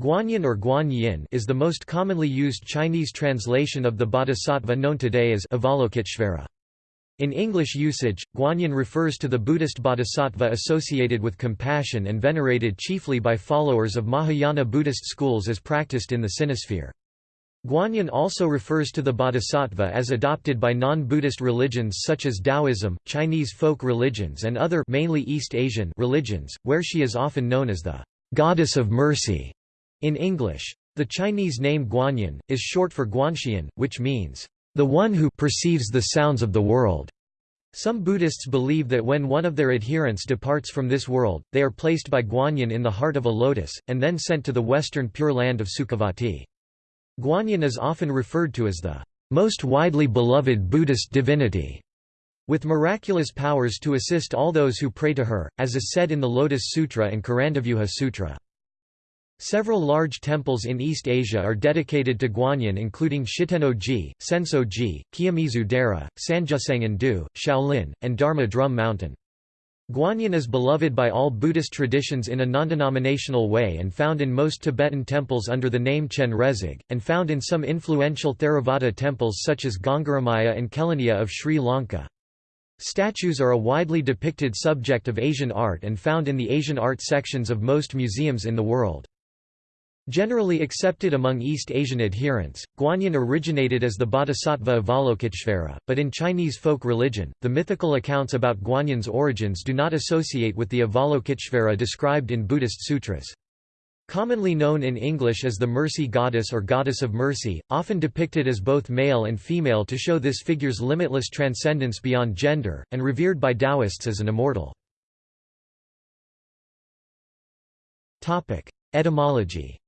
Guanyin or Guanyin is the most commonly used Chinese translation of the bodhisattva known today as Avalokiteshvara. In English usage, Guanyin refers to the Buddhist bodhisattva associated with compassion and venerated chiefly by followers of Mahayana Buddhist schools as practiced in the Sinosphere. Guanyin also refers to the bodhisattva as adopted by non-Buddhist religions such as Taoism, Chinese folk religions and other mainly East Asian religions, where she is often known as the goddess of mercy in English. The Chinese name Guanyin, is short for Guanxian, which means, the one who perceives the sounds of the world. Some Buddhists believe that when one of their adherents departs from this world, they are placed by Guanyin in the heart of a lotus, and then sent to the western Pure Land of Sukhavati. Guanyin is often referred to as the most widely beloved Buddhist divinity, with miraculous powers to assist all those who pray to her, as is said in the Lotus Sutra and Karandavyuha Sutra. Several large temples in East Asia are dedicated to Guanyin including Shitenno-ji, Senso-ji, Kiyomizu-dera, Sanjusangen-do, Shaolin, and Dharma Drum Mountain. Guanyin is beloved by all Buddhist traditions in a non-denominational way and found in most Tibetan temples under the name Chenrezig, and found in some influential Theravada temples such as Gangaramaya and Kelaniya of Sri Lanka. Statues are a widely depicted subject of Asian art and found in the Asian art sections of most museums in the world. Generally accepted among East Asian adherents, Guanyin originated as the bodhisattva Avalokiteshvara, but in Chinese folk religion, the mythical accounts about Guanyin's origins do not associate with the Avalokiteshvara described in Buddhist sutras. Commonly known in English as the Mercy Goddess or Goddess of Mercy, often depicted as both male and female to show this figure's limitless transcendence beyond gender, and revered by Taoists as an immortal. Etymology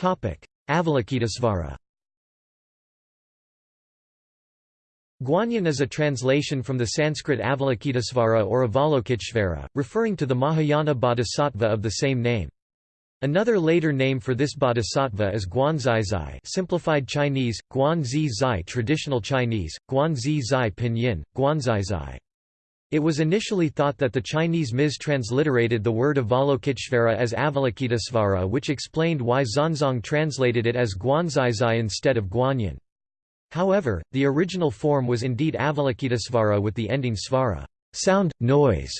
Avalokitesvara. Guanyin is a translation from the Sanskrit Avalokitesvara or Avalokiteshvara, referring to the Mahayana bodhisattva of the same name. Another later name for this bodhisattva is Guanzai simplified Chinese, Guanzizai traditional Chinese, Guanzizai pinyin, Guanzai it was initially thought that the Chinese Ms transliterated the word Avalokiteshvara as Avalokitesvara which explained why Xuanzang translated it as Guanzizai instead of Guanyin. However, the original form was indeed Avalokitesvara with the ending svara sound, noise",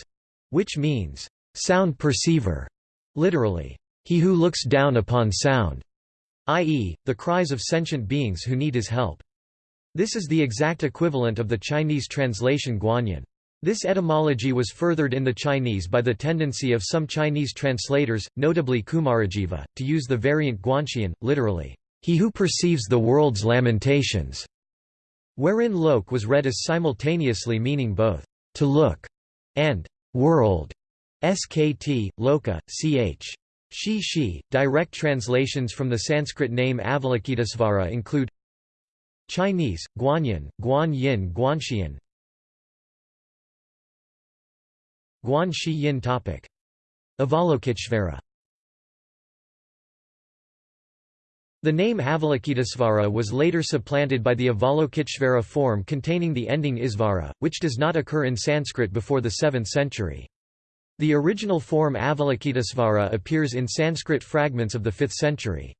which means, sound perceiver, literally, he who looks down upon sound, i.e., the cries of sentient beings who need his help. This is the exact equivalent of the Chinese translation Guanyin. This etymology was furthered in the Chinese by the tendency of some Chinese translators, notably Kumarajiva, to use the variant Guanxian, literally, he who perceives the world's lamentations, wherein lok was read as simultaneously meaning both to look and world. Skt, loka, ch. Shi Shi. Direct translations from the Sanskrit name Avalokitesvara include Chinese, Guanyin, Guan Yin Guanxian Guan Shi Yin topic. Avalokiteshvara The name Avalokitesvara was later supplanted by the Avalokiteshvara form containing the ending Isvara, which does not occur in Sanskrit before the 7th century. The original form Avalokitesvara appears in Sanskrit fragments of the 5th century.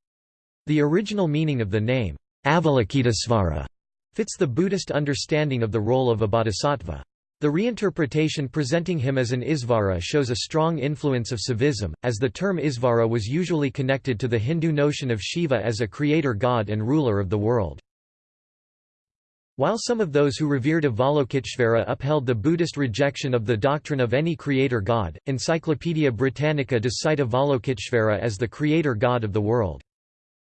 The original meaning of the name, Avalokitesvara, fits the Buddhist understanding of the role of a bodhisattva. The reinterpretation presenting him as an Isvara shows a strong influence of Saivism, as the term Isvara was usually connected to the Hindu notion of Shiva as a creator god and ruler of the world. While some of those who revered Avalokiteshvara upheld the Buddhist rejection of the doctrine of any creator god, Encyclopaedia Britannica does cite Avalokiteshvara as the creator god of the world.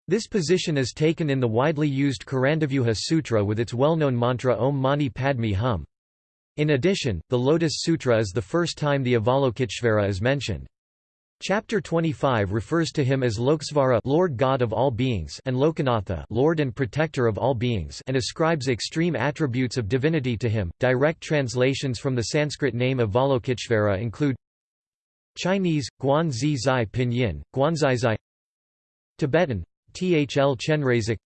This position is taken in the widely used Karandavyuha Sutra with its well-known mantra Om Mani Padme Hum. In addition, the Lotus Sutra is the first time the Avalokiteshvara is mentioned. Chapter 25 refers to him as Lokesvara Lord God of all beings and Lokanatha Lord and protector of all beings and ascribes extreme attributes of divinity to him. Direct translations from the Sanskrit name Avalokiteshvara include Chinese, Guanzizai Pinyin, Guanzai Zai Tibetan, Thl Chenrezig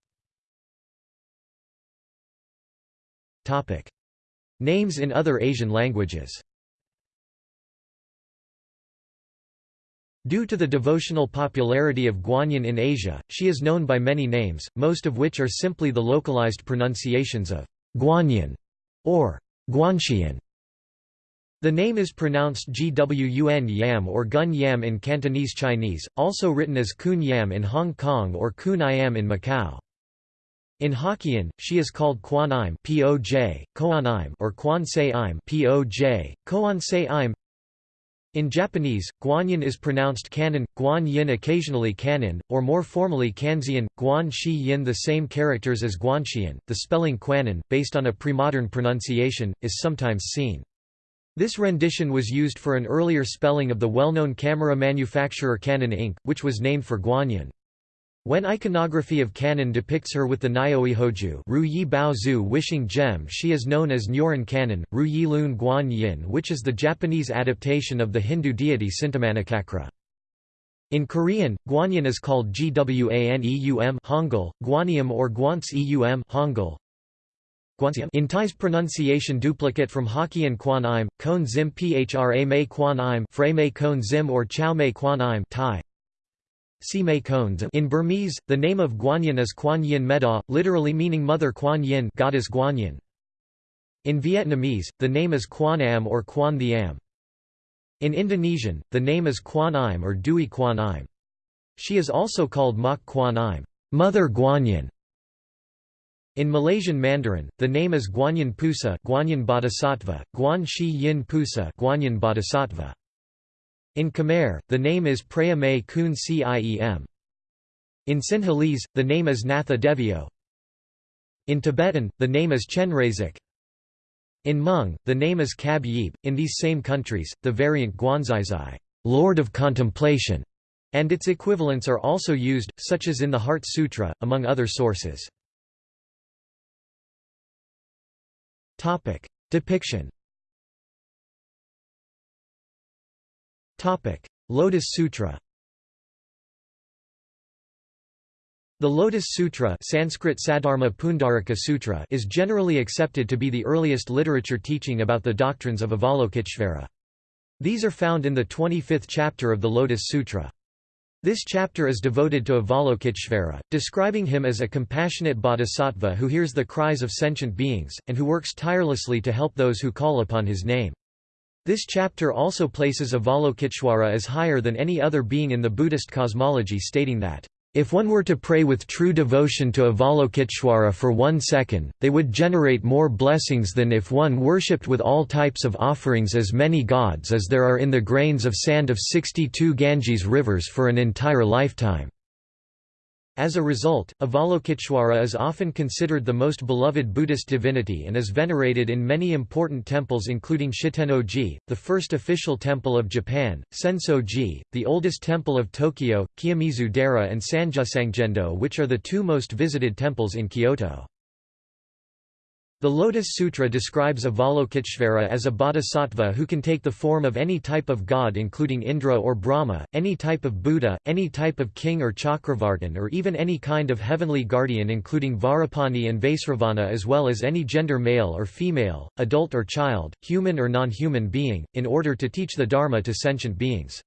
Names in other Asian languages Due to the devotional popularity of Guanyin in Asia, she is known by many names, most of which are simply the localized pronunciations of Guanyin or Guanxian. The name is pronounced Gwun Yam or Gun Yam in Cantonese Chinese, also written as Kun Yam in Hong Kong or Kun Iam in Macau. In Hokkien, she is called Quan Im (Poj), Koan Im or Quan Se Im (Poj), Koan Se Im. In Japanese, Guanyin is pronounced Kannon, Guan Yin occasionally Kanon, or more formally Kanzeon, Guan Shi Yin. The same characters as Guanxian, the spelling Kwannon, based on a premodern pronunciation, is sometimes seen. This rendition was used for an earlier spelling of the well-known camera manufacturer Canon Inc., which was named for Guanyin. When iconography of Kannon depicts her with the Nyoihoju Ru Yi wishing gem she is known as Nyoran Kannon, Ru Yi Lun Guan Yin which is the Japanese adaptation of the Hindu deity Cintamanicakra. In Korean, Guanyin is called Gwaneum Hangul, Guanium or Guanseum Hangul. In Thai's pronunciation duplicate from Hokkien Quan Im, Kon Zim Phra Mei Quan Im Frey Mei Kon Zim or Chow Mei Quan Im Thai, in Burmese, the name of Guanyin is Quan Yin Meda, literally meaning Mother Quan Yin goddess Guanyin. In Vietnamese, the name is Quan Am or Quan the Am. In Indonesian, the name is Quan Im or Dui Quan Im. She is also called Mak Quan Im, Mother Guanyin. In Malaysian Mandarin, the name is Guanyin Pusa, Guanyin Bodhisattva, Guan Shi Yin Pusa, Guanyin Bodhisattva. In Khmer, the name is Preah May Kun Ciem. In Sinhalese, the name is Natha Devio. In Tibetan, the name is Chenrezig. In Hmong, the name is Kab Yib. In these same countries, the variant Guanzizai, Lord of Contemplation, and its equivalents are also used, such as in the Heart Sutra, among other sources. Depiction Lotus Sutra The Lotus Sutra Sanskrit Saddharma Pundarika Sutra is generally accepted to be the earliest literature teaching about the doctrines of Avalokiteshvara. These are found in the 25th chapter of the Lotus Sutra. This chapter is devoted to Avalokiteshvara, describing him as a compassionate bodhisattva who hears the cries of sentient beings, and who works tirelessly to help those who call upon his name. This chapter also places Avalokiteshvara as higher than any other being in the Buddhist cosmology stating that, "...if one were to pray with true devotion to Avalokiteshvara for one second, they would generate more blessings than if one worshipped with all types of offerings as many gods as there are in the grains of sand of 62 Ganges rivers for an entire lifetime." As a result, Avalokiteshvara is often considered the most beloved Buddhist divinity and is venerated in many important temples including Shitenno-ji, the first official temple of Japan, Senso-ji, the oldest temple of Tokyo, Kiyomizu-dera and Sanjusangendo which are the two most visited temples in Kyoto. The Lotus Sutra describes Avalokiteshvara as a bodhisattva who can take the form of any type of god including Indra or Brahma, any type of Buddha, any type of king or Chakravartin or even any kind of heavenly guardian including Vajrapani and Vaisravana as well as any gender male or female, adult or child, human or non-human being, in order to teach the Dharma to sentient beings.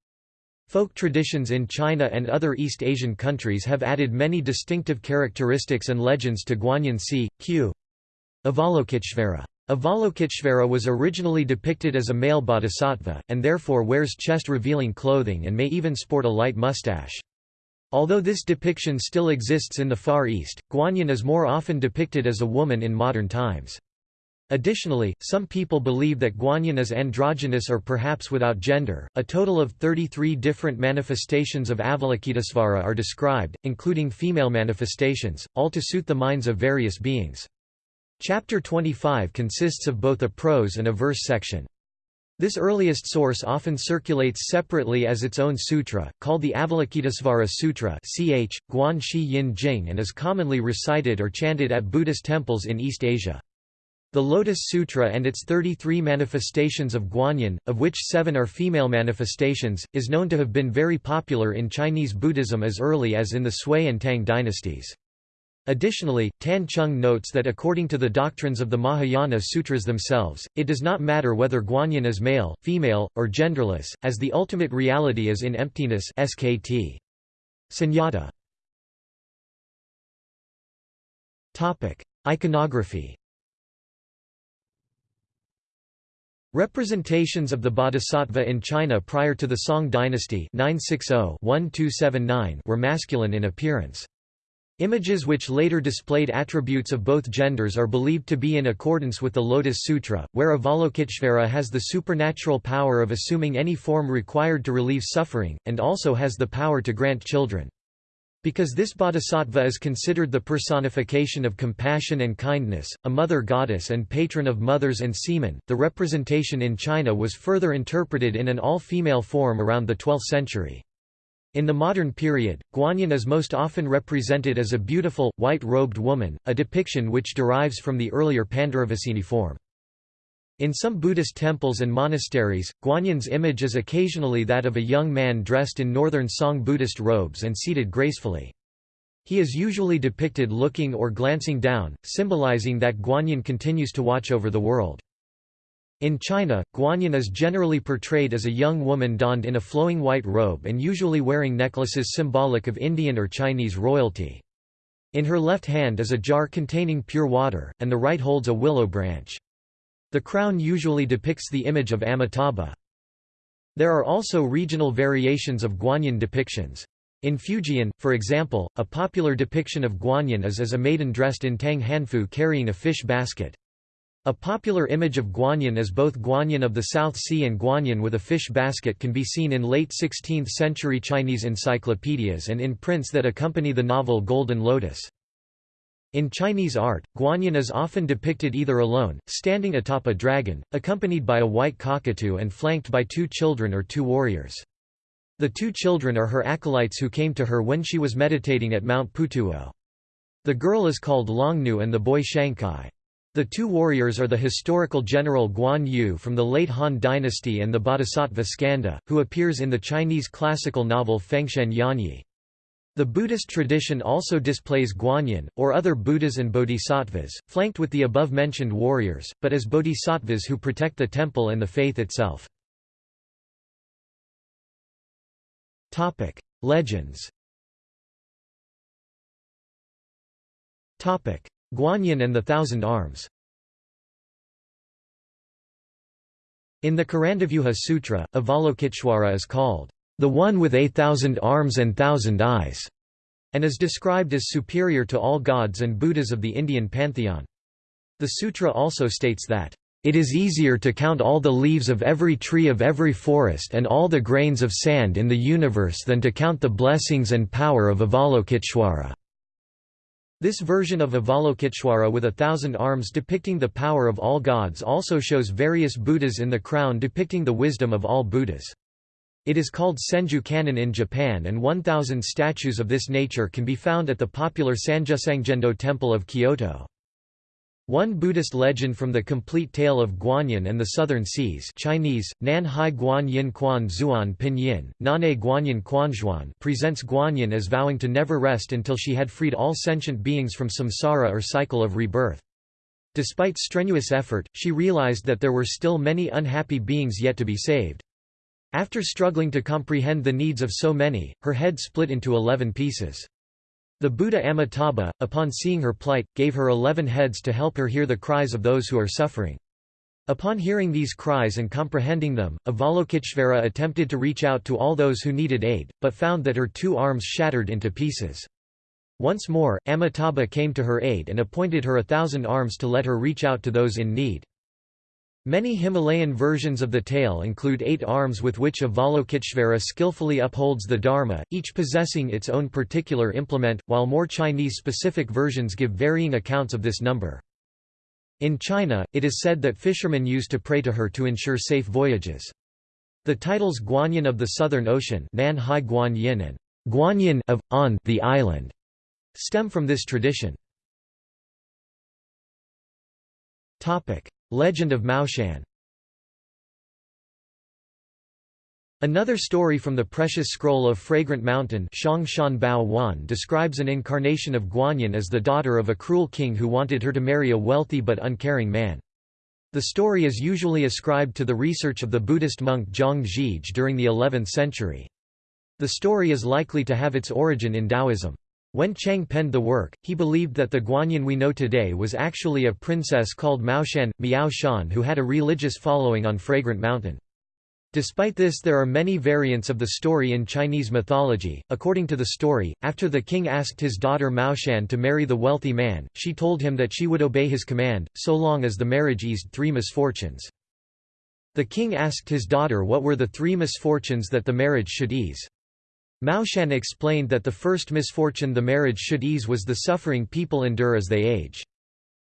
Folk traditions in China and other East Asian countries have added many distinctive characteristics and legends to Guanyin Si, Q. Avalokiteshvara. Avalokiteshvara was originally depicted as a male bodhisattva, and therefore wears chest-revealing clothing and may even sport a light mustache. Although this depiction still exists in the Far East, Guanyin is more often depicted as a woman in modern times. Additionally, some people believe that Guanyin is androgynous or perhaps without gender. A total of 33 different manifestations of Avalokitesvara are described, including female manifestations, all to suit the minds of various beings. Chapter 25 consists of both a prose and a verse section. This earliest source often circulates separately as its own sutra, called the Avalokitesvara Sutra ch. Guan Shi Yin Jing and is commonly recited or chanted at Buddhist temples in East Asia. The Lotus Sutra and its 33 manifestations of Guanyin, of which seven are female manifestations, is known to have been very popular in Chinese Buddhism as early as in the Sui and Tang dynasties. Additionally, Tan Chung notes that according to the doctrines of the Mahayana sutras themselves, it does not matter whether Guanyin is male, female, or genderless, as the ultimate reality is in emptiness skt. Sunyata. Iconography Representations of the Bodhisattva in China prior to the Song dynasty 960-1279 were masculine in appearance. Images which later displayed attributes of both genders are believed to be in accordance with the Lotus Sutra, where Avalokiteshvara has the supernatural power of assuming any form required to relieve suffering, and also has the power to grant children. Because this bodhisattva is considered the personification of compassion and kindness, a mother goddess and patron of mothers and seamen, the representation in China was further interpreted in an all-female form around the 12th century. In the modern period, Guanyin is most often represented as a beautiful, white-robed woman, a depiction which derives from the earlier Pandaravasini form. In some Buddhist temples and monasteries, Guanyin's image is occasionally that of a young man dressed in northern Song Buddhist robes and seated gracefully. He is usually depicted looking or glancing down, symbolizing that Guanyin continues to watch over the world. In China, Guanyin is generally portrayed as a young woman donned in a flowing white robe and usually wearing necklaces symbolic of Indian or Chinese royalty. In her left hand is a jar containing pure water, and the right holds a willow branch. The crown usually depicts the image of Amitabha. There are also regional variations of Guanyin depictions. In Fujian, for example, a popular depiction of Guanyin is as a maiden dressed in tang hanfu carrying a fish basket. A popular image of Guanyin as both Guanyin of the South Sea and Guanyin with a fish basket can be seen in late 16th-century Chinese encyclopedias and in prints that accompany the novel Golden Lotus. In Chinese art, Guanyin is often depicted either alone, standing atop a dragon, accompanied by a white cockatoo and flanked by two children or two warriors. The two children are her acolytes who came to her when she was meditating at Mount Putuo. The girl is called Longnu and the boy Shancai. The two warriors are the historical general Guan Yu from the late Han dynasty and the bodhisattva Skanda, who appears in the Chinese classical novel Fengshen Yanyi. The Buddhist tradition also displays Guanyin, or other Buddhas and bodhisattvas, flanked with the above-mentioned warriors, but as bodhisattvas who protect the temple and the faith itself. Legends Guanyin and the Thousand Arms In the Karandavyuha Sutra, Avalokiteshvara is called, "...the one with a thousand arms and thousand eyes", and is described as superior to all gods and Buddhas of the Indian pantheon. The sutra also states that, "...it is easier to count all the leaves of every tree of every forest and all the grains of sand in the universe than to count the blessings and power of Avalokiteshvara." This version of Avalokiteshvara with a thousand arms depicting the power of all gods also shows various Buddhas in the crown depicting the wisdom of all Buddhas. It is called Senju Kannon in Japan and 1,000 statues of this nature can be found at the popular Sanjusangendo Temple of Kyoto. One Buddhist legend from the complete tale of Guanyin and the Southern Seas Chinese, Nan Hai Guan Yin Quan Zuan Pinyin, Nane Guanyin Quanzhuan presents Guanyin as vowing to never rest until she had freed all sentient beings from samsara or cycle of rebirth. Despite strenuous effort, she realized that there were still many unhappy beings yet to be saved. After struggling to comprehend the needs of so many, her head split into eleven pieces. The Buddha Amitabha, upon seeing her plight, gave her eleven heads to help her hear the cries of those who are suffering. Upon hearing these cries and comprehending them, Avalokiteshvara attempted to reach out to all those who needed aid, but found that her two arms shattered into pieces. Once more, Amitabha came to her aid and appointed her a thousand arms to let her reach out to those in need. Many Himalayan versions of the tale include eight arms with which Avalokiteshvara skillfully upholds the Dharma, each possessing its own particular implement, while more Chinese-specific versions give varying accounts of this number. In China, it is said that fishermen used to pray to her to ensure safe voyages. The titles Guanyin of the Southern Ocean Nan Hai Guanyin and Guanyin of, on the island stem from this tradition. Legend of Miaoshan Another story from the precious scroll of Fragrant Mountain describes an incarnation of Guanyin as the daughter of a cruel king who wanted her to marry a wealthy but uncaring man. The story is usually ascribed to the research of the Buddhist monk Zhang Zhige during the 11th century. The story is likely to have its origin in Taoism. When Chang penned the work, he believed that the Guanyin we know today was actually a princess called Miaoshan, Miao Shan who had a religious following on Fragrant Mountain. Despite this there are many variants of the story in Chinese mythology. According to the story, after the king asked his daughter Miaoshan to marry the wealthy man, she told him that she would obey his command, so long as the marriage eased three misfortunes. The king asked his daughter what were the three misfortunes that the marriage should ease. Miaoshan explained that the first misfortune the marriage should ease was the suffering people endure as they age.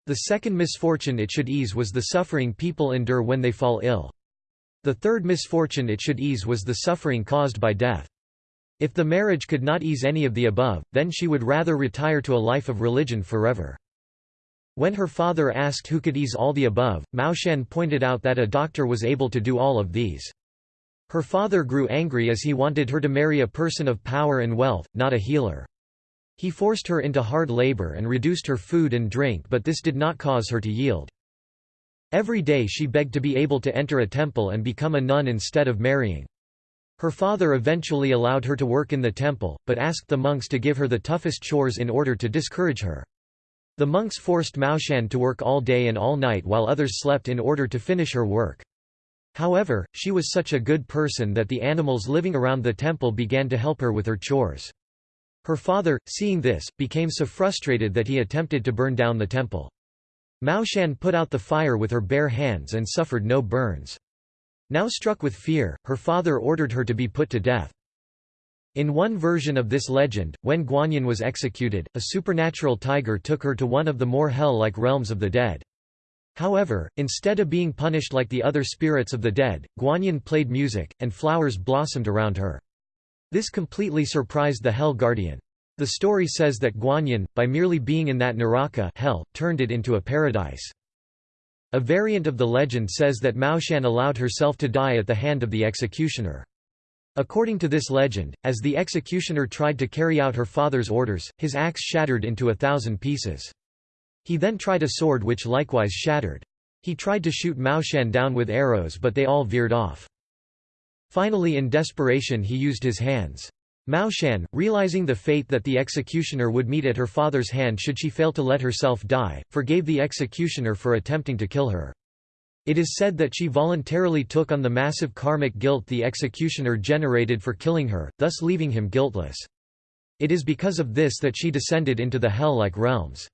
The second misfortune it should ease was the suffering people endure when they fall ill. The third misfortune it should ease was the suffering caused by death. If the marriage could not ease any of the above, then she would rather retire to a life of religion forever. When her father asked who could ease all the above, Miaoshan pointed out that a doctor was able to do all of these. Her father grew angry as he wanted her to marry a person of power and wealth, not a healer. He forced her into hard labor and reduced her food and drink but this did not cause her to yield. Every day she begged to be able to enter a temple and become a nun instead of marrying. Her father eventually allowed her to work in the temple, but asked the monks to give her the toughest chores in order to discourage her. The monks forced Miaoshan to work all day and all night while others slept in order to finish her work. However, she was such a good person that the animals living around the temple began to help her with her chores. Her father, seeing this, became so frustrated that he attempted to burn down the temple. Miaoshan put out the fire with her bare hands and suffered no burns. Now struck with fear, her father ordered her to be put to death. In one version of this legend, when Guanyin was executed, a supernatural tiger took her to one of the more hell-like realms of the dead. However, instead of being punished like the other spirits of the dead, Guanyin played music, and flowers blossomed around her. This completely surprised the Hell Guardian. The story says that Guanyin, by merely being in that Naraka hell, turned it into a paradise. A variant of the legend says that Miaoshan allowed herself to die at the hand of the executioner. According to this legend, as the executioner tried to carry out her father's orders, his axe shattered into a thousand pieces. He then tried a sword which likewise shattered. He tried to shoot Miaoshan down with arrows but they all veered off. Finally in desperation he used his hands. Miaoshan, realizing the fate that the executioner would meet at her father's hand should she fail to let herself die, forgave the executioner for attempting to kill her. It is said that she voluntarily took on the massive karmic guilt the executioner generated for killing her, thus leaving him guiltless. It is because of this that she descended into the hell-like realms.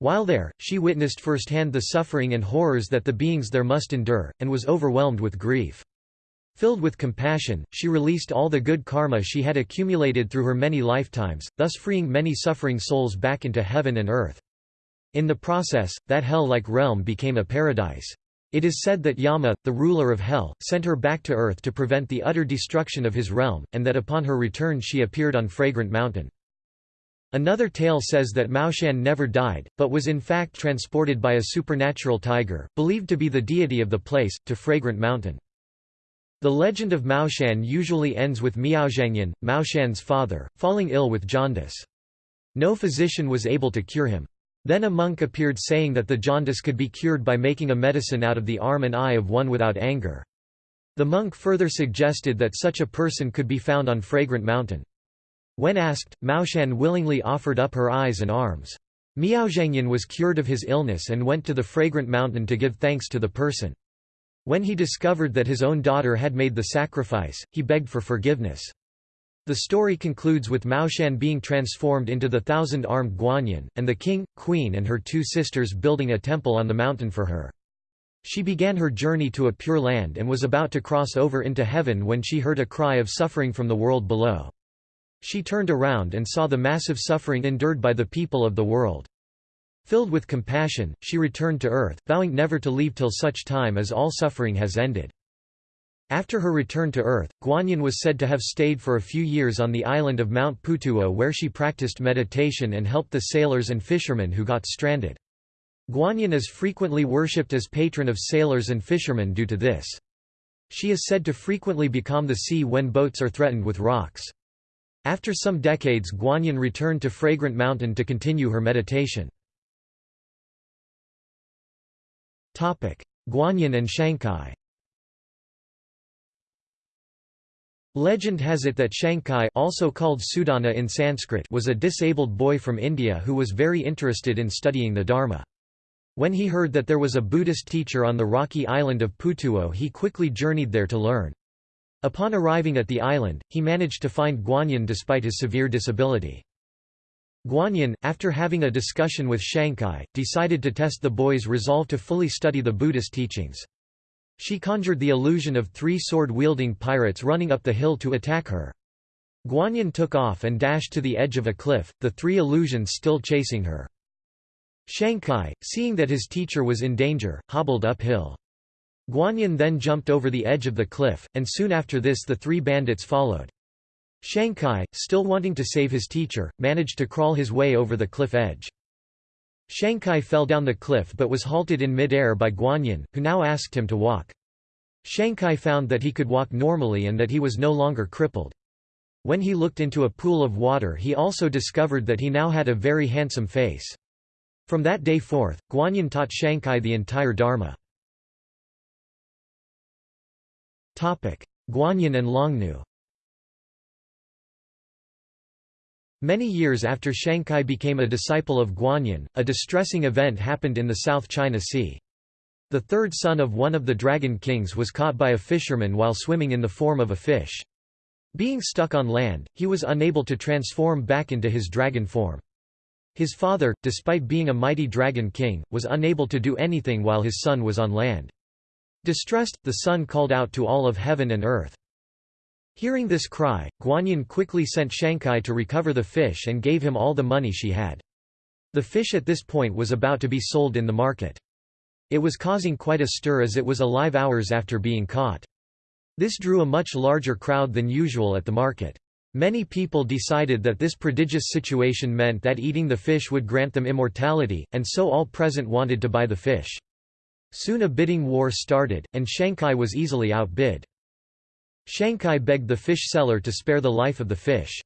While there, she witnessed firsthand the suffering and horrors that the beings there must endure, and was overwhelmed with grief. Filled with compassion, she released all the good karma she had accumulated through her many lifetimes, thus freeing many suffering souls back into heaven and earth. In the process, that hell-like realm became a paradise. It is said that Yama, the ruler of hell, sent her back to earth to prevent the utter destruction of his realm, and that upon her return she appeared on Fragrant Mountain. Another tale says that Miaoshan never died, but was in fact transported by a supernatural tiger, believed to be the deity of the place, to Fragrant Mountain. The legend of Miaoshan usually ends with Miaozhangyan, Miaoshan's father, falling ill with jaundice. No physician was able to cure him. Then a monk appeared saying that the jaundice could be cured by making a medicine out of the arm and eye of one without anger. The monk further suggested that such a person could be found on Fragrant Mountain. When asked, Miaoshan willingly offered up her eyes and arms. Miaozhangyan was cured of his illness and went to the Fragrant Mountain to give thanks to the person. When he discovered that his own daughter had made the sacrifice, he begged for forgiveness. The story concludes with Miaoshan being transformed into the thousand-armed Guanyin, and the king, queen and her two sisters building a temple on the mountain for her. She began her journey to a pure land and was about to cross over into heaven when she heard a cry of suffering from the world below. She turned around and saw the massive suffering endured by the people of the world. Filled with compassion, she returned to earth, vowing never to leave till such time as all suffering has ended. After her return to earth, Guanyin was said to have stayed for a few years on the island of Mount Putuo where she practiced meditation and helped the sailors and fishermen who got stranded. Guanyin is frequently worshipped as patron of sailors and fishermen due to this. She is said to frequently become the sea when boats are threatened with rocks. After some decades Guanyin returned to Fragrant Mountain to continue her meditation. Guanyin and Shancai Legend has it that Shancai also called Sudana in Sanskrit was a disabled boy from India who was very interested in studying the Dharma. When he heard that there was a Buddhist teacher on the rocky island of Putuo he quickly journeyed there to learn. Upon arriving at the island, he managed to find Guanyin despite his severe disability. Guanyin, after having a discussion with Shancai, decided to test the boy's resolve to fully study the Buddhist teachings. She conjured the illusion of three sword-wielding pirates running up the hill to attack her. Guanyin took off and dashed to the edge of a cliff, the three illusions still chasing her. Shancai, seeing that his teacher was in danger, hobbled uphill. Guanyin then jumped over the edge of the cliff, and soon after this the three bandits followed. Shancai, still wanting to save his teacher, managed to crawl his way over the cliff edge. Shancai fell down the cliff but was halted in mid-air by Guanyin, who now asked him to walk. Shancai found that he could walk normally and that he was no longer crippled. When he looked into a pool of water he also discovered that he now had a very handsome face. From that day forth, Guanyin taught Shancai the entire Dharma. Guanyin and Longnu Many years after Shancai became a disciple of Guanyin, a distressing event happened in the South China Sea. The third son of one of the dragon kings was caught by a fisherman while swimming in the form of a fish. Being stuck on land, he was unable to transform back into his dragon form. His father, despite being a mighty dragon king, was unable to do anything while his son was on land. Distressed, the son called out to all of heaven and earth. Hearing this cry, Guanyin quickly sent Shancai to recover the fish and gave him all the money she had. The fish at this point was about to be sold in the market. It was causing quite a stir as it was alive hours after being caught. This drew a much larger crowd than usual at the market. Many people decided that this prodigious situation meant that eating the fish would grant them immortality, and so all present wanted to buy the fish. Soon a bidding war started, and Shancai was easily outbid. Shancai begged the fish seller to spare the life of the fish.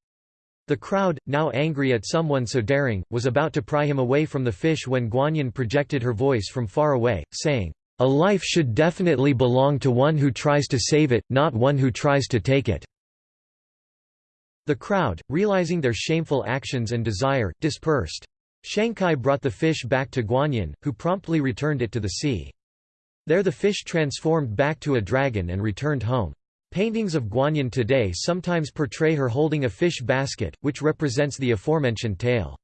The crowd, now angry at someone so daring, was about to pry him away from the fish when Guanyin projected her voice from far away, saying, "'A life should definitely belong to one who tries to save it, not one who tries to take it.' The crowd, realizing their shameful actions and desire, dispersed. Shancai brought the fish back to Guanyin, who promptly returned it to the sea. There the fish transformed back to a dragon and returned home. Paintings of Guanyin today sometimes portray her holding a fish basket, which represents the aforementioned tale.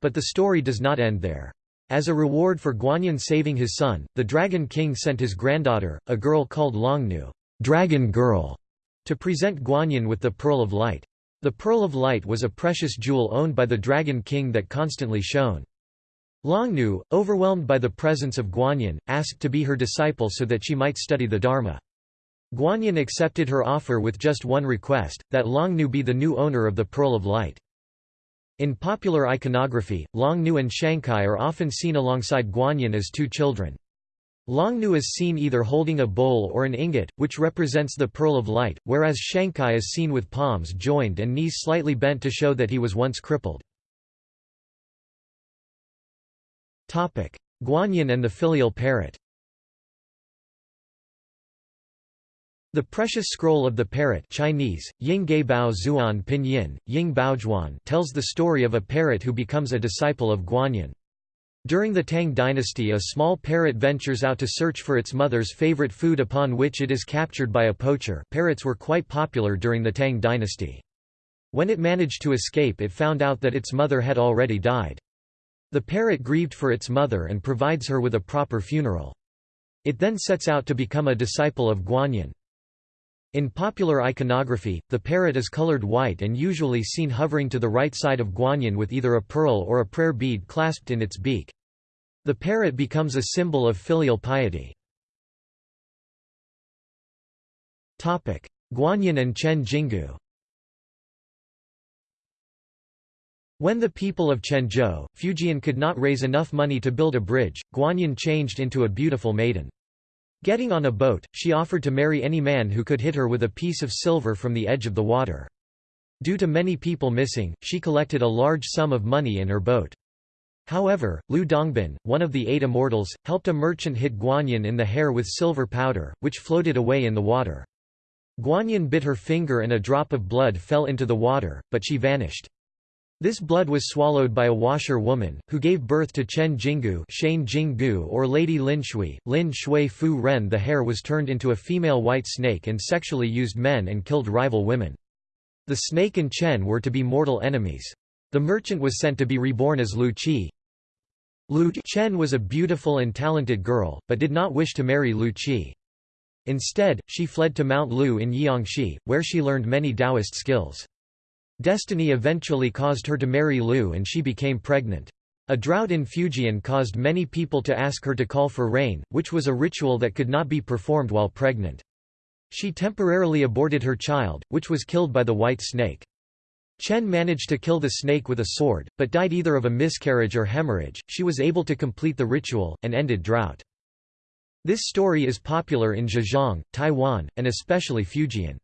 But the story does not end there. As a reward for Guanyin saving his son, the Dragon King sent his granddaughter, a girl called Longnu Dragon Girl, to present Guanyin with the Pearl of Light. The Pearl of Light was a precious jewel owned by the Dragon King that constantly shone. Longnu, overwhelmed by the presence of Guanyin, asked to be her disciple so that she might study the Dharma. Guanyin accepted her offer with just one request, that Longnu be the new owner of the Pearl of Light. In popular iconography, Longnu and Shancai are often seen alongside Guanyin as two children. Longnu is seen either holding a bowl or an ingot, which represents the Pearl of Light, whereas Shancai is seen with palms joined and knees slightly bent to show that he was once crippled. Guanyin and the filial parrot The precious scroll of the parrot Chinese, Ying Bao Zuan Pinyin, Ying Baozhuan tells the story of a parrot who becomes a disciple of Guanyin. During the Tang dynasty a small parrot ventures out to search for its mother's favorite food upon which it is captured by a poacher parrots were quite popular during the Tang dynasty. When it managed to escape it found out that its mother had already died. The parrot grieved for its mother and provides her with a proper funeral. It then sets out to become a disciple of Guanyin. In popular iconography, the parrot is colored white and usually seen hovering to the right side of Guanyin with either a pearl or a prayer bead clasped in its beak. The parrot becomes a symbol of filial piety. Guanyin and Chen Jinggu When the people of Chenzhou, Fujian could not raise enough money to build a bridge, Guanyin changed into a beautiful maiden. Getting on a boat, she offered to marry any man who could hit her with a piece of silver from the edge of the water. Due to many people missing, she collected a large sum of money in her boat. However, Lu Dongbin, one of the eight immortals, helped a merchant hit Guanyin in the hair with silver powder, which floated away in the water. Guanyin bit her finger and a drop of blood fell into the water, but she vanished. This blood was swallowed by a washer woman, who gave birth to Chen Jinggu Shane Jinggu or Lady Lin Shui, Lin Shui Fu Ren The hair was turned into a female white snake and sexually used men and killed rival women. The snake and Chen were to be mortal enemies. The merchant was sent to be reborn as Lu Qi. Lu Chen was a beautiful and talented girl, but did not wish to marry Lu Qi. Instead, she fled to Mount Lu in Jiangxi, where she learned many Taoist skills. Destiny eventually caused her to marry Lu and she became pregnant. A drought in Fujian caused many people to ask her to call for rain, which was a ritual that could not be performed while pregnant. She temporarily aborted her child, which was killed by the white snake. Chen managed to kill the snake with a sword, but died either of a miscarriage or hemorrhage. She was able to complete the ritual, and ended drought. This story is popular in Zhejiang, Taiwan, and especially Fujian.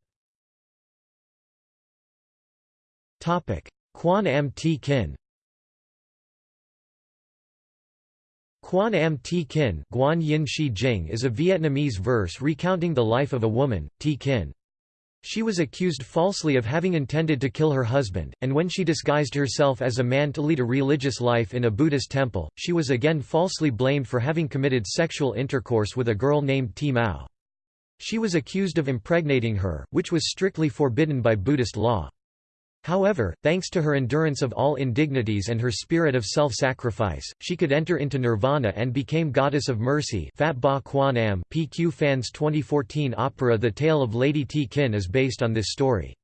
Quan Am T Kin Quan Am T Kin Guan Yin Shi Jing is a Vietnamese verse recounting the life of a woman, T Kin. She was accused falsely of having intended to kill her husband, and when she disguised herself as a man to lead a religious life in a Buddhist temple, she was again falsely blamed for having committed sexual intercourse with a girl named Ti Mao. She was accused of impregnating her, which was strictly forbidden by Buddhist law. However, thanks to her endurance of all indignities and her spirit of self-sacrifice, she could enter into nirvana and became goddess of mercy Phat Ba Quan Am PQ Fans 2014 opera The Tale of Lady T. Kin is based on this story.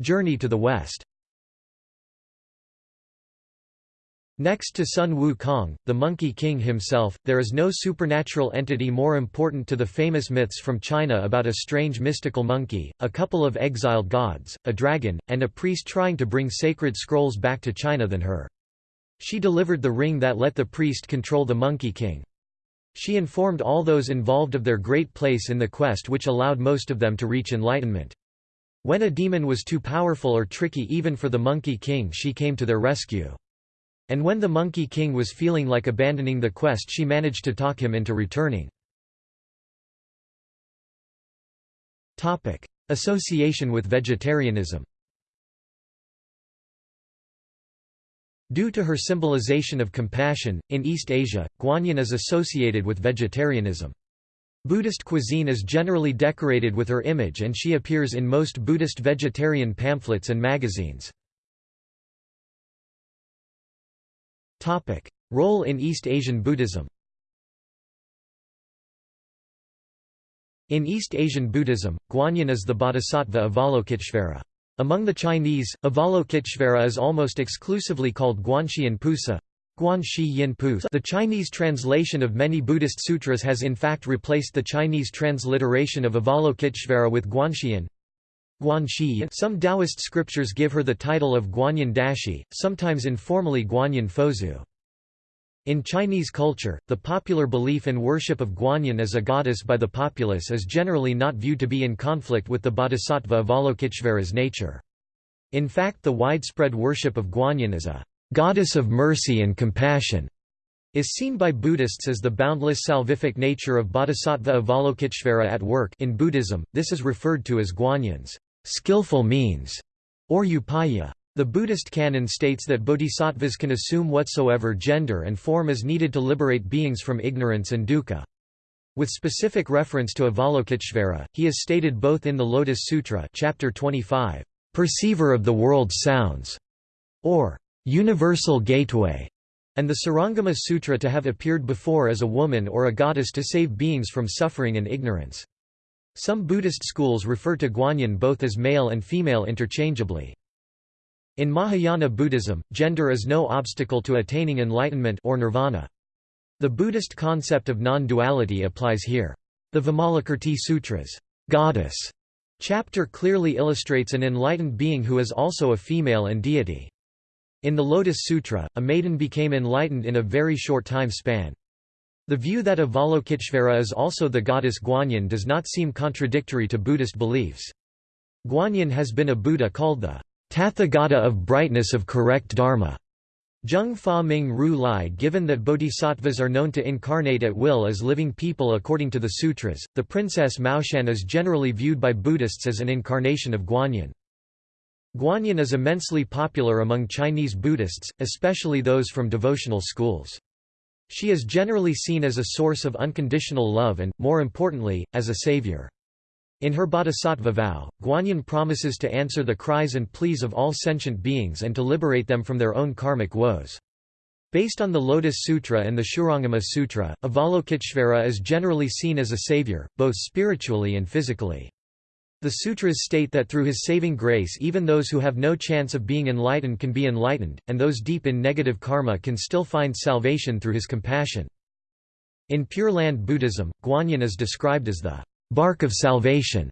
Journey to the West Next to Sun Wukong, the Monkey King himself, there is no supernatural entity more important to the famous myths from China about a strange mystical monkey, a couple of exiled gods, a dragon, and a priest trying to bring sacred scrolls back to China than her. She delivered the ring that let the priest control the Monkey King. She informed all those involved of their great place in the quest which allowed most of them to reach enlightenment. When a demon was too powerful or tricky even for the Monkey King she came to their rescue. And when the Monkey King was feeling like abandoning the quest she managed to talk him into returning. Association with vegetarianism Due to her symbolization of compassion, in East Asia, Guanyin is associated with vegetarianism. Buddhist cuisine is generally decorated with her image and she appears in most Buddhist vegetarian pamphlets and magazines. Role in East Asian Buddhism In East Asian Buddhism, Guanyin is the bodhisattva Avalokiteshvara. Among the Chinese, Avalokiteshvara is almost exclusively called Guanxian Pusa. The Chinese translation of many Buddhist sutras has in fact replaced the Chinese transliteration of Avalokiteshvara with Guanxian. Some Taoist scriptures give her the title of Guanyin Dashi, sometimes informally Guanyin Fozu. In Chinese culture, the popular belief and worship of Guanyin as a goddess by the populace is generally not viewed to be in conflict with the bodhisattva Avalokiteshvara's nature. In fact the widespread worship of Guanyin as a goddess of mercy and compassion is seen by Buddhists as the boundless salvific nature of Bodhisattva Avalokiteshvara at work in Buddhism, this is referred to as Guanyin's skillful means, or upaya. The Buddhist canon states that bodhisattvas can assume whatsoever gender and form is needed to liberate beings from ignorance and dukkha. With specific reference to Avalokiteshvara, he is stated both in the Lotus Sutra chapter 25, "'Perceiver of the world's sounds' or "'Universal Gateway' and the Surangama Sutra to have appeared before as a woman or a goddess to save beings from suffering and ignorance. Some Buddhist schools refer to Guanyin both as male and female interchangeably. In Mahayana Buddhism, gender is no obstacle to attaining enlightenment or nirvana. The Buddhist concept of non-duality applies here. The Vimalakirti Sutra's goddess chapter clearly illustrates an enlightened being who is also a female and deity. In the Lotus Sutra, a maiden became enlightened in a very short time span. The view that Avalokiteshvara is also the goddess Guanyin does not seem contradictory to Buddhist beliefs. Guanyin has been a Buddha called the Tathagata of brightness of correct dharma. Zheng Fa Ming Ru Lai Given that bodhisattvas are known to incarnate at will as living people according to the sutras, the princess Miaoshan is generally viewed by Buddhists as an incarnation of Guanyin. Guanyin is immensely popular among Chinese Buddhists, especially those from devotional schools. She is generally seen as a source of unconditional love and, more importantly, as a savior. In her bodhisattva vow, Guanyin promises to answer the cries and pleas of all sentient beings and to liberate them from their own karmic woes. Based on the Lotus Sutra and the Shurangama Sutra, Avalokiteshvara is generally seen as a savior, both spiritually and physically. The sutras state that through his saving grace even those who have no chance of being enlightened can be enlightened, and those deep in negative karma can still find salvation through his compassion. In Pure Land Buddhism, Guanyin is described as the bark of salvation.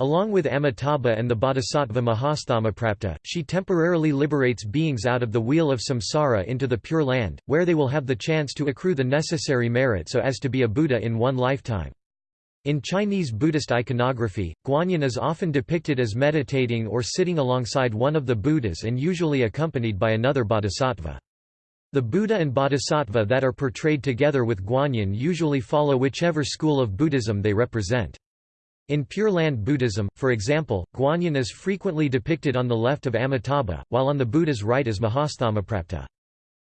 Along with Amitabha and the bodhisattva Mahasthamaprapta, she temporarily liberates beings out of the wheel of samsara into the Pure Land, where they will have the chance to accrue the necessary merit so as to be a Buddha in one lifetime. In Chinese Buddhist iconography, Guanyin is often depicted as meditating or sitting alongside one of the Buddhas and usually accompanied by another bodhisattva. The Buddha and Bodhisattva that are portrayed together with Guanyin usually follow whichever school of Buddhism they represent. In Pure Land Buddhism, for example, Guanyin is frequently depicted on the left of Amitabha, while on the Buddha's right is Mahasthamaprapta.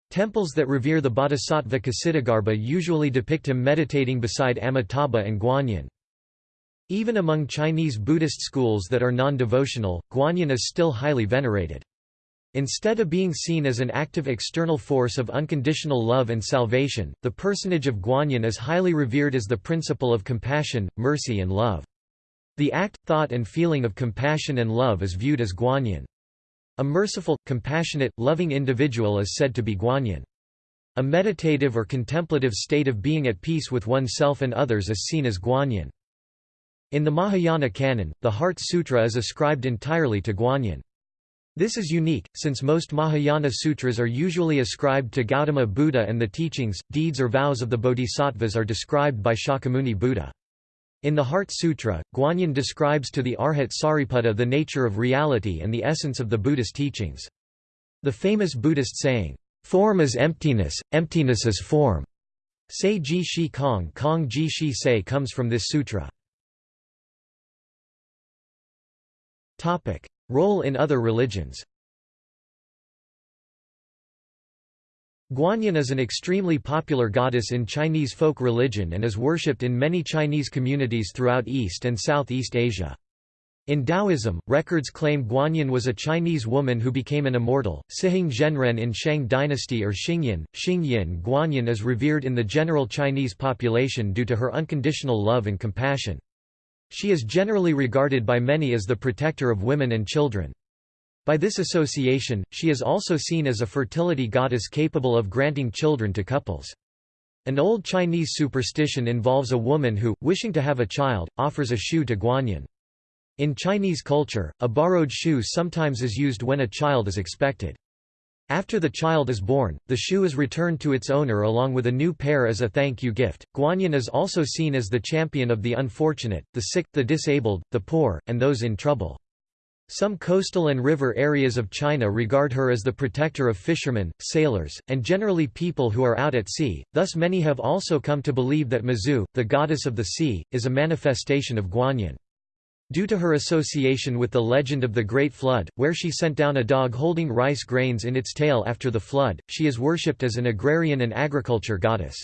Temples that revere the Bodhisattva Kshitigarbha usually depict him meditating beside Amitabha and Guanyin. Even among Chinese Buddhist schools that are non-devotional, Guanyin is still highly venerated. Instead of being seen as an active external force of unconditional love and salvation, the personage of Guanyin is highly revered as the principle of compassion, mercy and love. The act, thought and feeling of compassion and love is viewed as Guanyin. A merciful, compassionate, loving individual is said to be Guanyin. A meditative or contemplative state of being at peace with oneself and others is seen as Guanyin. In the Mahayana canon, the Heart Sutra is ascribed entirely to Guanyin. This is unique, since most Mahayana sutras are usually ascribed to Gautama Buddha and the teachings, deeds or vows of the bodhisattvas are described by Shakyamuni Buddha. In the Heart Sutra, Guanyin describes to the Arhat Sariputta the nature of reality and the essence of the Buddhist teachings. The famous Buddhist saying, "'Form is emptiness, emptiness is form' Say ji shi kong kong ji shi say comes from this sutra. Role in other religions Guanyin is an extremely popular goddess in Chinese folk religion and is worshipped in many Chinese communities throughout East and Southeast Asia. In Taoism, records claim Guanyin was a Chinese woman who became an immortal. Cihang Zhenren in Shang dynasty or Xingyin, Xingyin Guanyin is revered in the general Chinese population due to her unconditional love and compassion. She is generally regarded by many as the protector of women and children. By this association, she is also seen as a fertility goddess capable of granting children to couples. An old Chinese superstition involves a woman who, wishing to have a child, offers a shoe to Guanyin. In Chinese culture, a borrowed shoe sometimes is used when a child is expected. After the child is born, the shoe is returned to its owner along with a new pair as a thank you gift. Guanyin is also seen as the champion of the unfortunate, the sick, the disabled, the poor, and those in trouble. Some coastal and river areas of China regard her as the protector of fishermen, sailors, and generally people who are out at sea, thus many have also come to believe that Mazu, the goddess of the sea, is a manifestation of Guanyin. Due to her association with the legend of the Great Flood, where she sent down a dog holding rice grains in its tail after the flood, she is worshipped as an agrarian and agriculture goddess.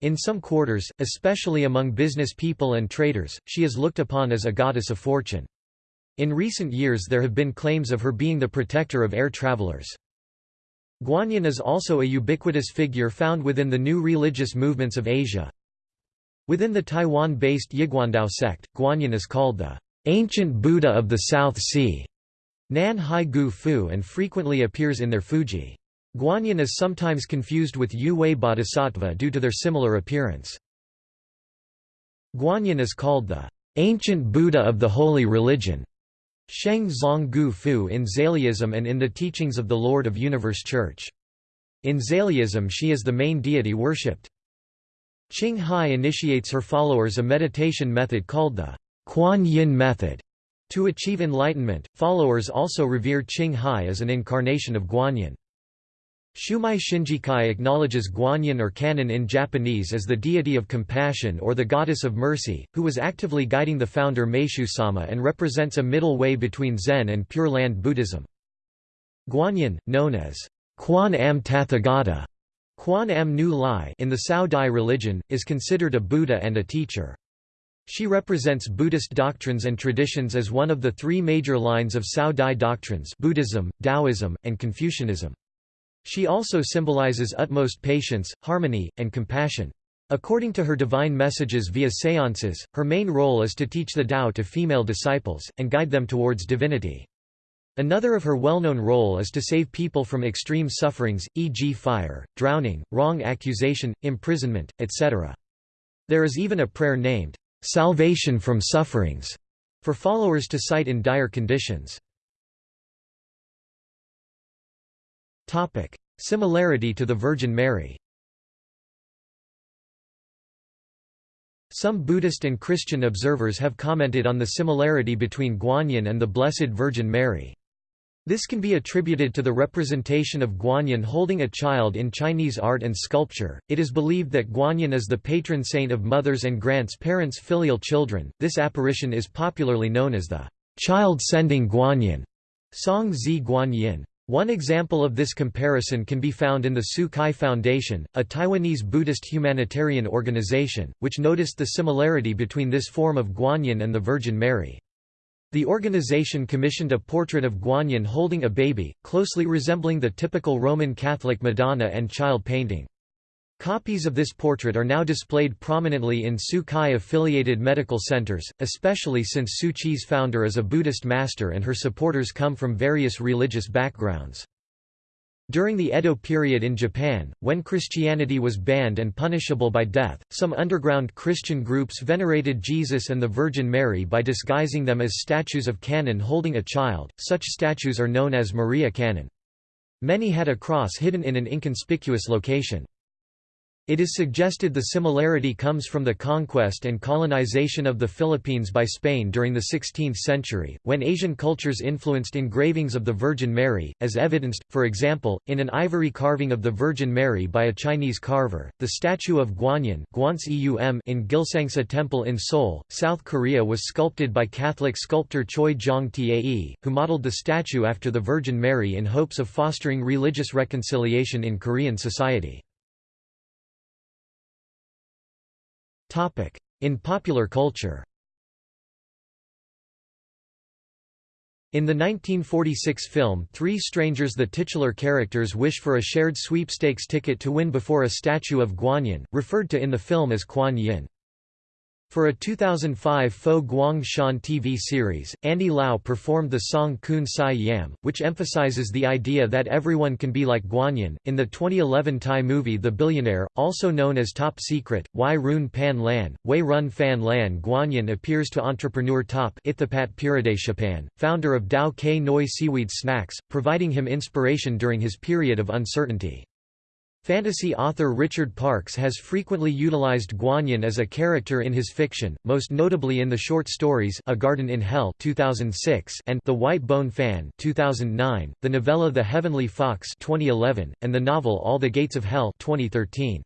In some quarters, especially among business people and traders, she is looked upon as a goddess of fortune. In recent years there have been claims of her being the protector of air travelers. Guanyin is also a ubiquitous figure found within the new religious movements of Asia, Within the Taiwan-based Yiguandao sect, Guanyin is called the ancient Buddha of the South Sea, Nan Hai Gu Fu and frequently appears in their Fuji. Guanyin is sometimes confused with Yu Wei Bodhisattva due to their similar appearance. Guanyin is called the ancient Buddha of the holy religion, Sheng Zong Gu Fu in Zaliism and in the teachings of the Lord of Universe Church. In Zaliism she is the main deity worshipped. Qing Hai initiates her followers a meditation method called the Kuan Yin method. To achieve enlightenment, followers also revere Qing Hai as an incarnation of Guanyin. Shumei Shinjikai acknowledges Guanyin or Kannon in Japanese as the deity of compassion or the goddess of mercy, who was actively guiding the founder Meishu Sama and represents a middle way between Zen and Pure Land Buddhism. Guanyin, known as Quan Am Tathagata Quan Am Nu Lai in the Cao Dai religion, is considered a Buddha and a teacher. She represents Buddhist doctrines and traditions as one of the three major lines of Cao Dai doctrines Buddhism, Taoism, and Confucianism. She also symbolizes utmost patience, harmony, and compassion. According to her divine messages via séances, her main role is to teach the Tao to female disciples, and guide them towards divinity. Another of her well-known role is to save people from extreme sufferings, e.g. fire, drowning, wrong accusation, imprisonment, etc. There is even a prayer named, "'Salvation from Sufferings' for followers to cite in dire conditions. Topic: Similarity to the Virgin Mary. Some Buddhist and Christian observers have commented on the similarity between Guanyin and the Blessed Virgin Mary. This can be attributed to the representation of Guanyin holding a child in Chinese art and sculpture. It is believed that Guanyin is the patron saint of mothers and grants parents filial children. This apparition is popularly known as the child sending Guanyin, Song Zi Guanyin. One example of this comparison can be found in the Tzu Chi Foundation, a Taiwanese Buddhist humanitarian organization, which noticed the similarity between this form of Guanyin and the Virgin Mary. The organization commissioned a portrait of Guanyin holding a baby, closely resembling the typical Roman Catholic Madonna and child painting. Copies of this portrait are now displayed prominently in Tzu Chi-affiliated medical centers, especially since Chi's founder is a Buddhist master and her supporters come from various religious backgrounds. During the Edo period in Japan, when Christianity was banned and punishable by death, some underground Christian groups venerated Jesus and the Virgin Mary by disguising them as statues of Kannon holding a child. Such statues are known as Maria Kannon. Many had a cross hidden in an inconspicuous location. It is suggested the similarity comes from the conquest and colonization of the Philippines by Spain during the 16th century, when Asian cultures influenced engravings of the Virgin Mary, as evidenced, for example, in an ivory carving of the Virgin Mary by a Chinese carver. The statue of Guanyin in Gilsangsa Temple in Seoul, South Korea was sculpted by Catholic sculptor Choi Jong Tae, who modeled the statue after the Virgin Mary in hopes of fostering religious reconciliation in Korean society. In popular culture In the 1946 film Three Strangers the titular characters wish for a shared sweepstakes ticket to win before a statue of Guanyin, referred to in the film as Kuan Yin. For a 2005 Fo Guang Shan TV series, Andy Lau performed the song Kun Sai Yam, which emphasizes the idea that everyone can be like Guanyin. In the 2011 Thai movie The Billionaire, also known as Top Secret, Wai Run Pan Lan, Wei Run Fan Lan Guanyin appears to entrepreneur Top Ithapat Piradeshapan, founder of Tao Kae Noi Seaweed Snacks, providing him inspiration during his period of uncertainty. Fantasy author Richard Parks has frequently utilized Guanyin as a character in his fiction, most notably in the short stories A Garden in Hell 2006 and The White Bone Fan 2009, the novella The Heavenly Fox 2011, and the novel All the Gates of Hell 2013.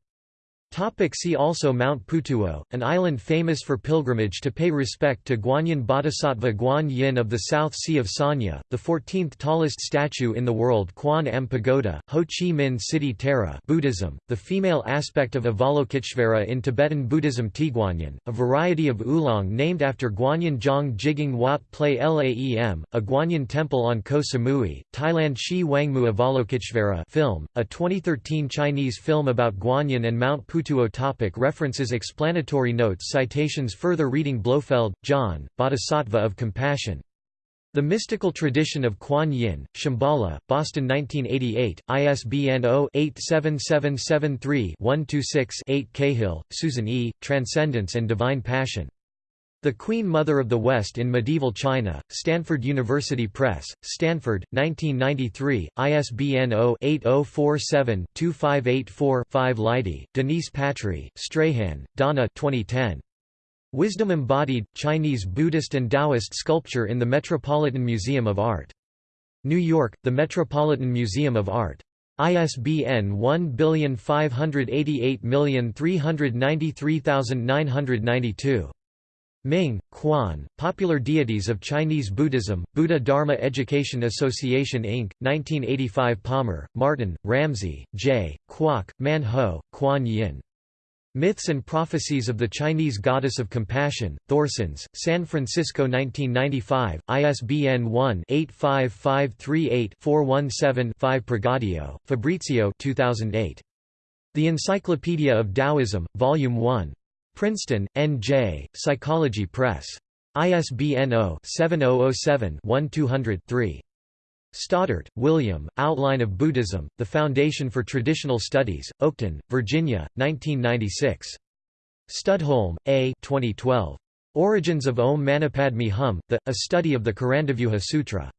Topic see also Mount Putuo, an island famous for pilgrimage to pay respect to Guanyin Bodhisattva Guan Yin of the South Sea of Sanya, the 14th tallest statue in the world Quan Am Pagoda, Ho Chi Minh City Tara Buddhism, the female aspect of Avalokiteshvara in Tibetan Buddhism Tieguanyin, a variety of oolong named after Guanyin Zhang Jiging Wat Plai Laem, a Guanyin temple on Koh Samui, Thailand Xi Wangmu Avalokiteshvara film, a 2013 Chinese film about Guanyin and Mount Putuo Putuo topic References Explanatory notes Citations Further reading Blofeld, John, Bodhisattva of Compassion. The Mystical Tradition of Kuan Yin, Shambhala, Boston 1988, ISBN 0-87773-126-8 Cahill, Susan E., Transcendence and Divine Passion. The Queen Mother of the West in Medieval China, Stanford University Press, Stanford, 1993, ISBN 0-8047-2584-5 Leidy, Denise Patry, Strahan, Donna 2010. Wisdom Embodied, Chinese Buddhist and Taoist Sculpture in the Metropolitan Museum of Art. New York, The Metropolitan Museum of Art. ISBN 1588393992. Ming, Quan, Popular Deities of Chinese Buddhism, Buddha Dharma Education Association Inc., 1985 Palmer, Martin, Ramsey, J., Kwok, Man Ho, Kuan Yin. Myths and Prophecies of the Chinese Goddess of Compassion, Thorsons, San Francisco 1995, ISBN 1-85538-417-5 Pregadio, Fabrizio 2008. The Encyclopedia of Taoism, Volume 1. Princeton, N.J., Psychology Press. ISBN 0-7007-1200-3. Stoddart, William, Outline of Buddhism, The Foundation for Traditional Studies, Oakton, Virginia, 1996. Studholme, A. 2012. Origins of Om Manipadme Hum, The, A Study of the Karandavyuha Sutra.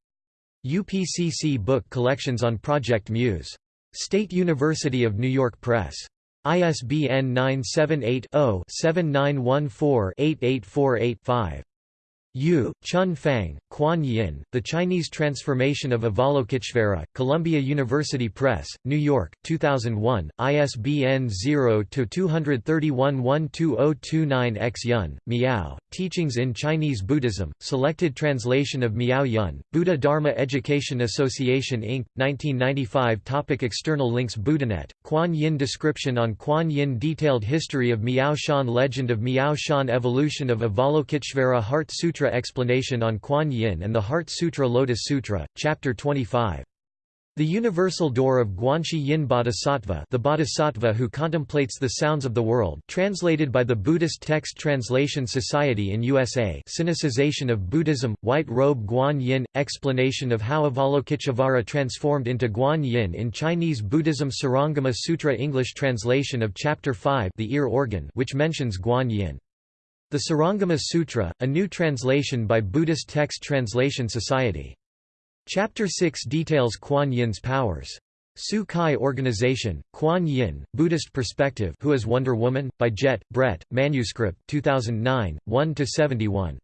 UPCC Book Collections on Project Muse. State University of New York Press. ISBN 978-0-7914-8848-5. Yu, Chun Fang, Kuan Yin, The Chinese Transformation of Avalokiteshvara, Columbia University Press, New York, 2001, ISBN 0-231-12029-X Yun, Miao, Teachings in Chinese Buddhism, Selected Translation of Miao Yun, Buddha Dharma Education Association Inc., 1995 Topic External links Buddhanet, Kuan Yin Description on Kuan Yin Detailed History of Miao Shan Legend of Miao Shan Evolution of Avalokiteshvara Heart Sutra explanation on Kuan Yin and the Heart Sutra Lotus Sutra, Chapter 25. The Universal Door of Guanshiyin Bodhisattva the Bodhisattva who contemplates the sounds of the world translated by the Buddhist Text Translation Society in USA Sinicization of Buddhism, White Robe Guan Yin, Explanation of how Avalokiteshvara transformed into Guan Yin in Chinese Buddhism Surangama Sutra English translation of Chapter 5 the ear organ which mentions Guan Yin. The Surangama Sutra, a new translation by Buddhist Text Translation Society. Chapter 6 details Kuan Yin's powers. Tzu Chi Organization, Kuan Yin, Buddhist Perspective Who is Wonder Woman? by Jet, Brett, Manuscript 2009, 1–71.